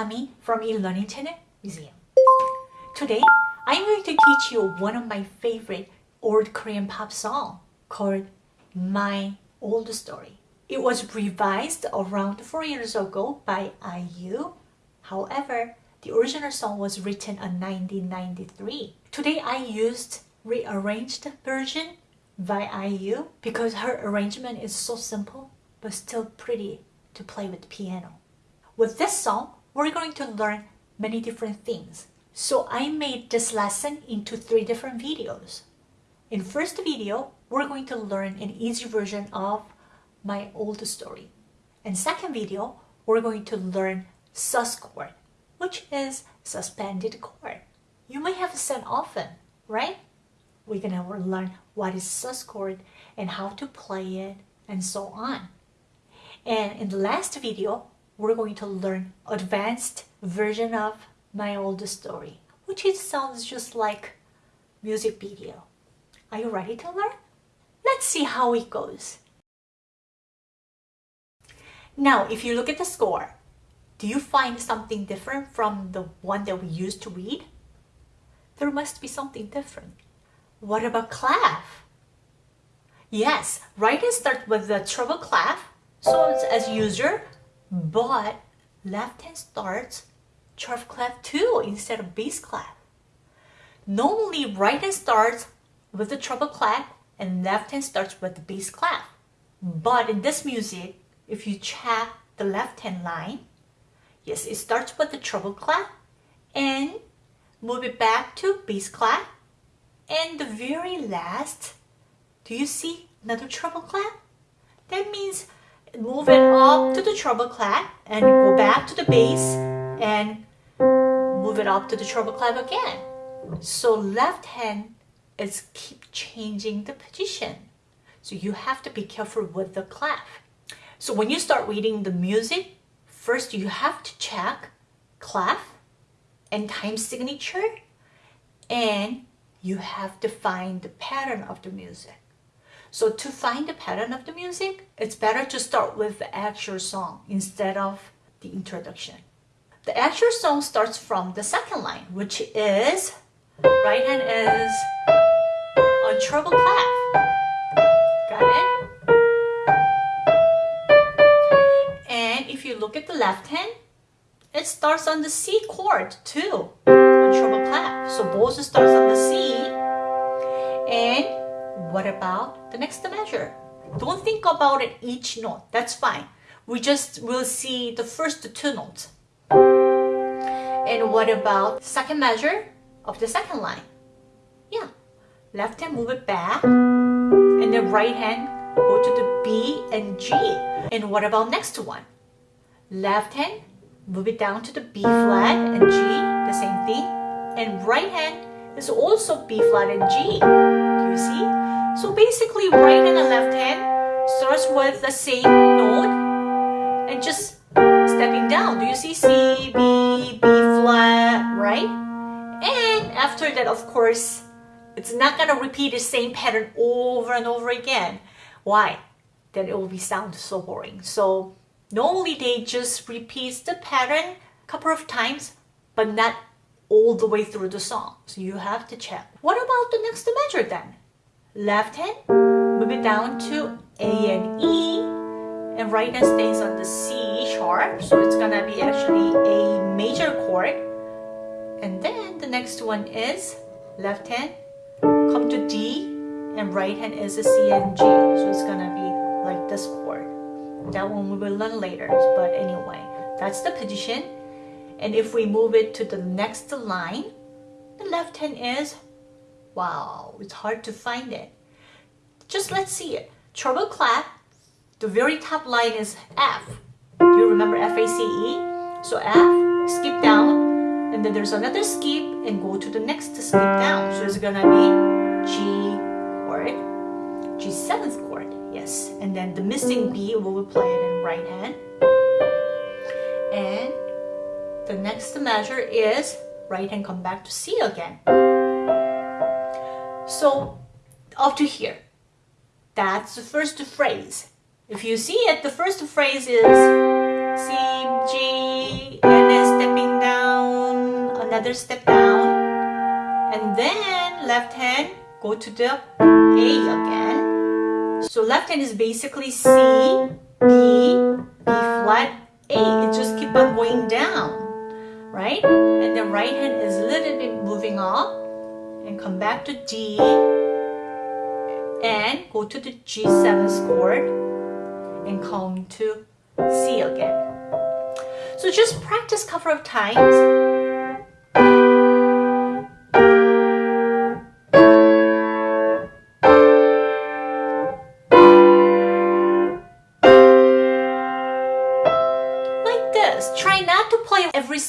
from eLearning Channel Museum. Today, I'm going to teach you one of my favorite old Korean pop song called My Old Story. It was revised around 4 years ago by IU. However, the original song was written in 1993. Today I used rearranged version by IU because her arrangement is so simple but still pretty to play with piano. With this song, we're going to learn many different things. So I made this lesson into three different videos. In first video, we're going to learn an easy version of my old story. In second video, we're going to learn sus chord, which is suspended chord. You may have said often, right? We're gonna learn what is sus chord and how to play it and so on. And in the last video, we're going to learn advanced version of my old story, which it sounds just like music video. Are you ready to learn? Let's see how it goes. Now, if you look at the score, do you find something different from the one that we used to read? There must be something different. What about clef? Yes, hand starts with the treble clef, so as usual, but left hand starts treble clef too instead of bass clef. Normally right hand starts with the treble clef and left hand starts with the bass clef. But in this music, if you check the left hand line, yes, it starts with the treble clef and move it back to bass clef. And the very last, do you see another treble clef? That means move it up to the treble clef and go back to the bass and move it up to the treble clef again. So left hand is keep changing the position. So you have to be careful with the clef. So when you start reading the music, first you have to check clef and time signature and you have to find the pattern of the music. So to find the pattern of the music, it's better to start with the actual song instead of the introduction. The actual song starts from the second line, which is right hand is a treble clef. Got it? And if you look at the left hand, it starts on the C chord too, on treble clef. So both starts on the C. And what about the next measure? Don't think about it each note. That's fine. We just will see the first two notes. And what about second measure of the second line? Yeah. Left hand move it back. And then right hand go to the B and G. And what about next one? Left hand move it down to the B flat and G, the same thing. And right hand is also B flat and G. Do you see? So basically right and the left hand starts with the same note and just stepping down. Do you see C, B, B flat, right? And after that, of course, it's not going to repeat the same pattern over and over again. Why? Then it will be sound so boring. So normally they just repeat the pattern a couple of times, but not all the way through the song. So you have to check. What about the next measure then? left hand, move it down to A and E, and right hand stays on the C sharp, so it's gonna be actually a major chord. And then the next one is left hand, come to D, and right hand is a C and G, so it's gonna be like this chord. That one we will learn later, but anyway, that's the position. And if we move it to the next line, the left hand is Wow, it's hard to find it. Just let's see it. Treble clef, the very top line is F. Do you remember F-A-C-E? So F, skip down, and then there's another skip and go to the next skip down. So it's gonna be G chord, G seventh chord, yes. And then the missing B, will play it in right hand. And the next measure is right hand come back to C again. So up to here, that's the first phrase. If you see it, the first phrase is C, G, and then stepping down another step down. And then left hand, go to the A again. So left hand is basically C, B, B flat, A. It just keep on going down, right? And the right hand is a little bit moving up and come back to D and go to the G7 chord and come to C again. So just practice a couple of times.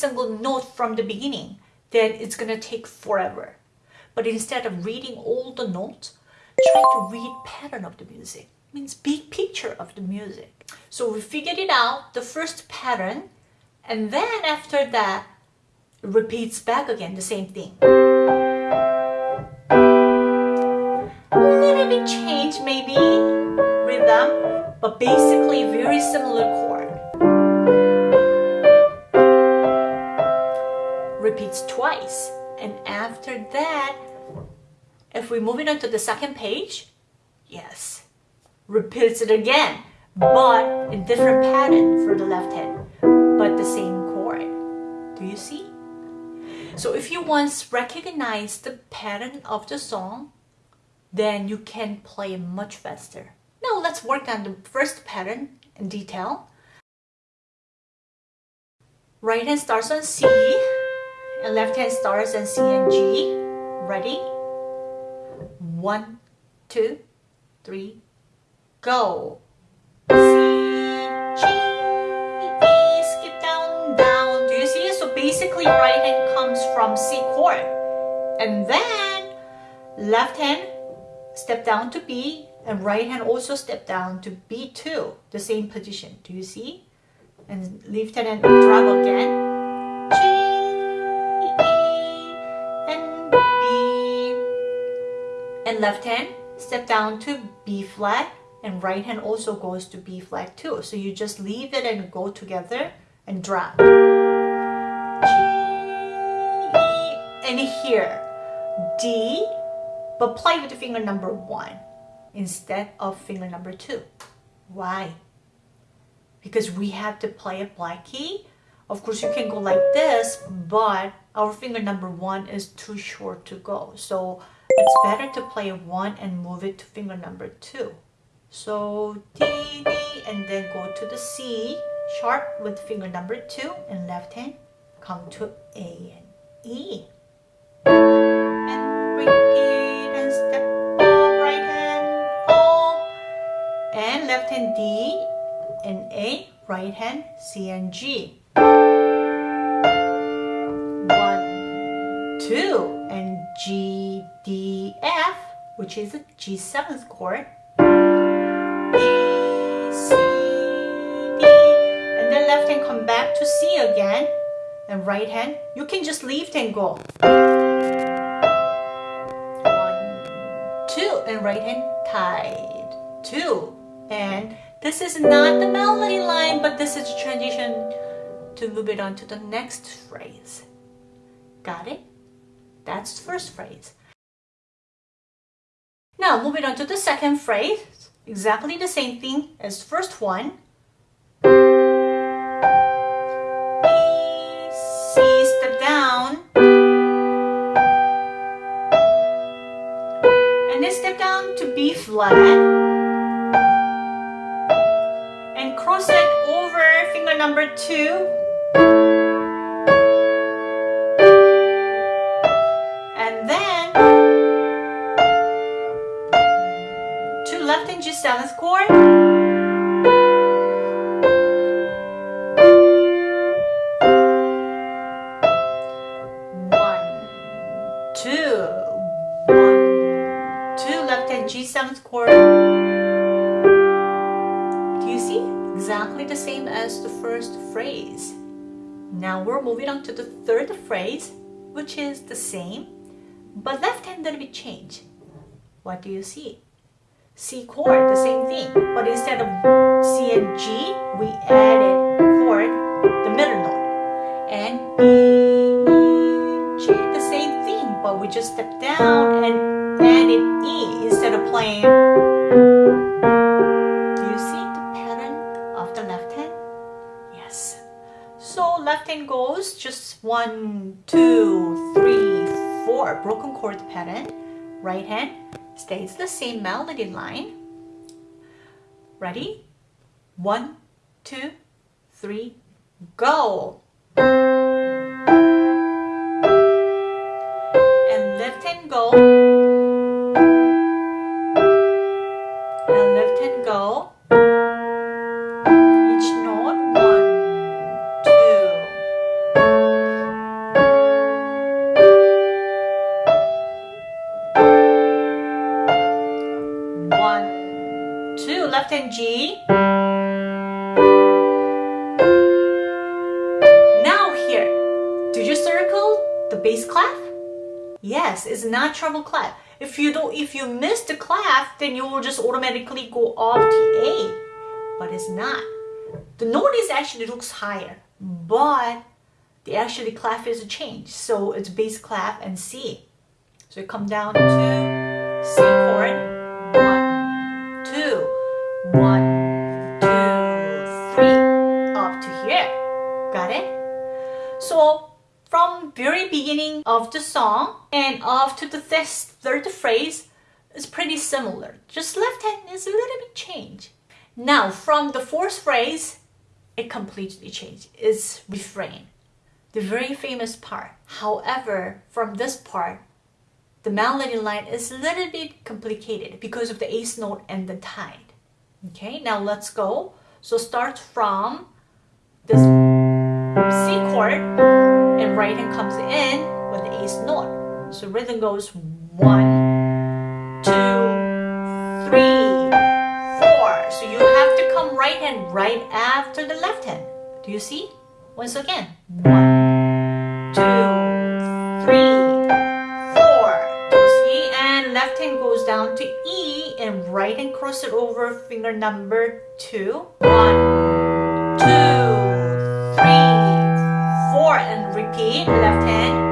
Single note from the beginning. Then it's gonna take forever. But instead of reading all the notes, try to read pattern of the music. means big picture of the music. So we figured it out, the first pattern, and then after that, repeats back again, the same thing. Little bit change maybe, rhythm, but basically very similar chord. Repeats twice. And after that, if we move it on to the second page, yes, repeats it again, but in different pattern for the left hand, but the same chord. Do you see? So if you once recognize the pattern of the song, then you can play much faster. Now let's work on the first pattern in detail. Right hand starts on C, and left hand starts on C and G. Ready? One, two, three, go. C, G, E, skip down, down. Do you see? So basically right hand comes from C chord. And then left hand step down to B and right hand also step down to B2, the same position. Do you see? And lift hand and drop again. Left hand step down to B flat and right hand also goes to B flat too. So you just leave it and go together and drop. And here D, but play with the finger number one instead of finger number two. Why? Because we have to play a black key. Of course, you can go like this, but our finger number one is too short to go. So it's better to play one and move it to finger number two. So D, D, and then go to the C sharp with finger number two and left hand come to A and E. And repeat and step right hand home. And left hand D and A, right hand C and G. two, and G, D, F, which is a G7 chord. C, D, and then left hand come back to C again, and right hand, you can just leave and go. One, two, and right hand tied, two, and this is not the melody line, but this is a transition to move it on to the next phrase. Got it? That's the first phrase. Now moving on to the second phrase, exactly the same thing as the first one. B, C, step down. And then step down to B flat. And cross it over finger number two G7 chord. Do you see? Exactly the same as the first phrase. Now we're moving on to the third phrase, which is the same, but left-handed be changed. What do you see? C chord, the same thing, but instead of C and G, we added chord, the middle note, and E, G, the same thing, but we just step down and added E of playing. Do you see the pattern of the left hand? Yes. So left hand goes just one, two, three, four, broken chord pattern. Right hand stays the same melody line. Ready? One, two, three, go. Bass clef? Yes, it's not treble clef. If you don't, if you miss the clef, then you will just automatically go off to A, but it's not. The note is actually looks higher, but the actually clef is a change. So it's bass clef and C. So you come down to C chord, of the song and after the th third phrase is pretty similar. Just left hand is a little bit changed. Now from the fourth phrase, it completely changed. It's refrain. The very famous part. However, from this part, the melody line is a little bit complicated because of the eighth note and the tide. Okay, now let's go. So start from this C chord and right hand comes in with not. So rhythm goes one, two, three, four. So you have to come right hand right after the left hand. Do you see? Once again, one, two, three, four. See? And left hand goes down to E and right hand cross it over finger number two. One, two, three, four, and repeat left hand.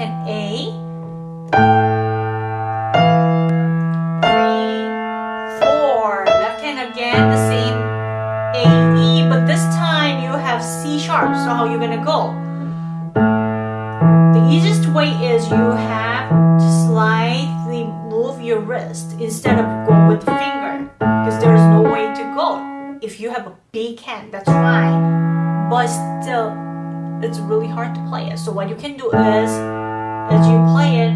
Hand A? Three, four. Left hand again, the same A, E, but this time you have C sharp. So how are you gonna go? The easiest way is you have to slightly move your wrist instead of go with the finger because there is no way to go. If you have a big hand, that's fine, but still, it's really hard to play it. So what you can do is, as you play it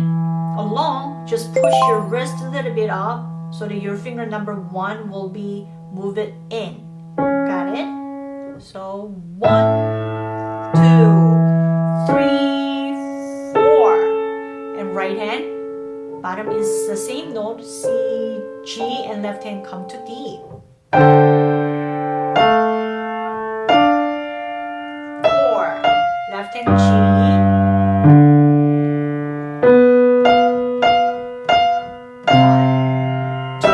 along, just push your wrist a little bit up so that your finger number one will be move it in. Got it? So one, two, three, four, and right hand. Bottom is the same note, C, G, and left hand come to D. One, two,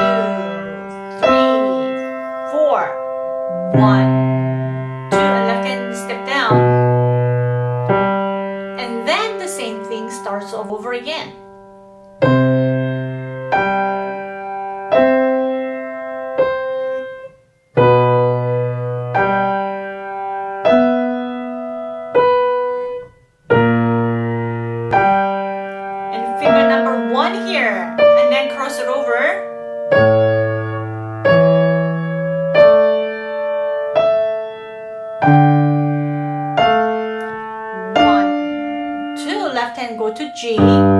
three, four. One, left hand go to G.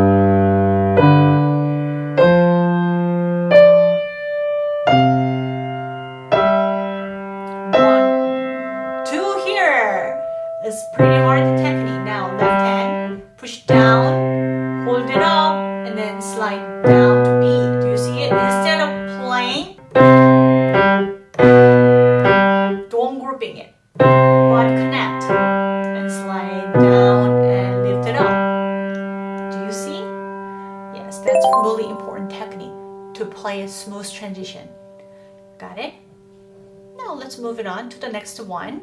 on to the next one.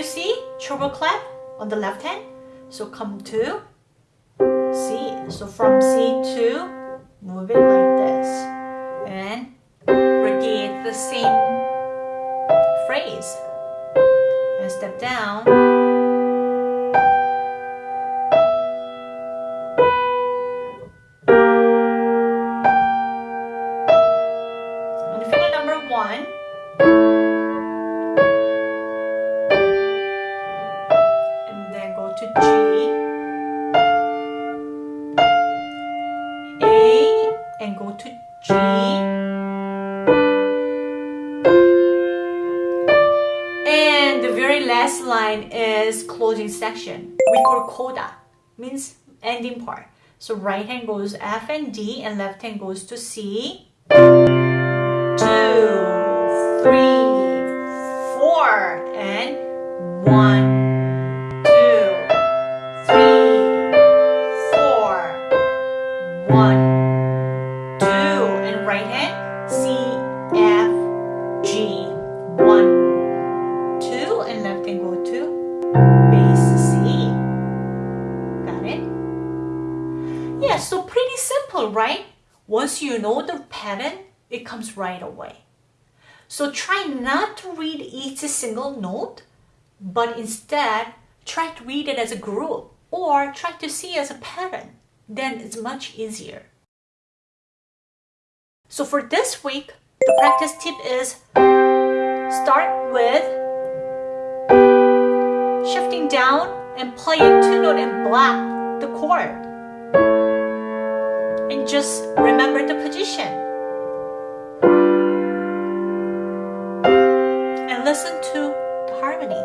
You see treble clef on the left hand? So come to C. So from C to move it like this. And repeat the same phrase. And step down. And go to G. And the very last line is closing section. We call coda, means ending part. So right hand goes F and D and left hand goes to C two, three, simple, right? Once you know the pattern, it comes right away. So try not to read each single note, but instead try to read it as a group or try to see as a pattern. Then it's much easier. So for this week, the practice tip is start with shifting down and play a two note and block the chord. Just remember the position. And listen to the harmony.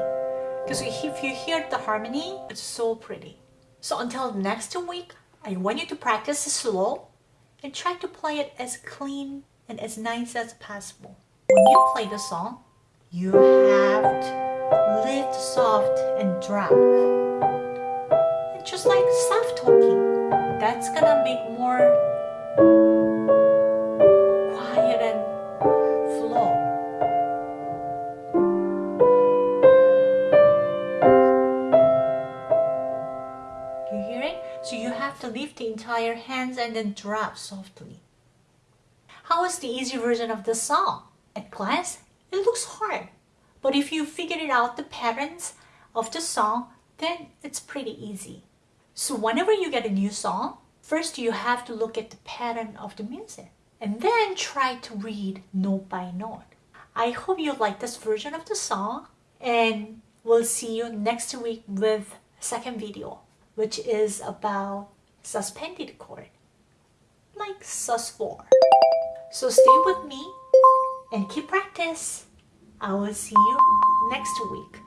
Because if you hear the harmony, it's so pretty. So until next week, I want you to practice slow and try to play it as clean and as nice as possible. When you play the song, you have to lift soft and drop. And just like soft talking, that's gonna make more to lift the entire hands and then drop softly. How is the easy version of the song? At glance, it looks hard. But if you figured it out the patterns of the song, then it's pretty easy. So whenever you get a new song, first you have to look at the pattern of the music and then try to read note by note. I hope you like this version of the song and we'll see you next week with second video which is about suspended chord, like sus4. So stay with me and keep practice. I will see you next week.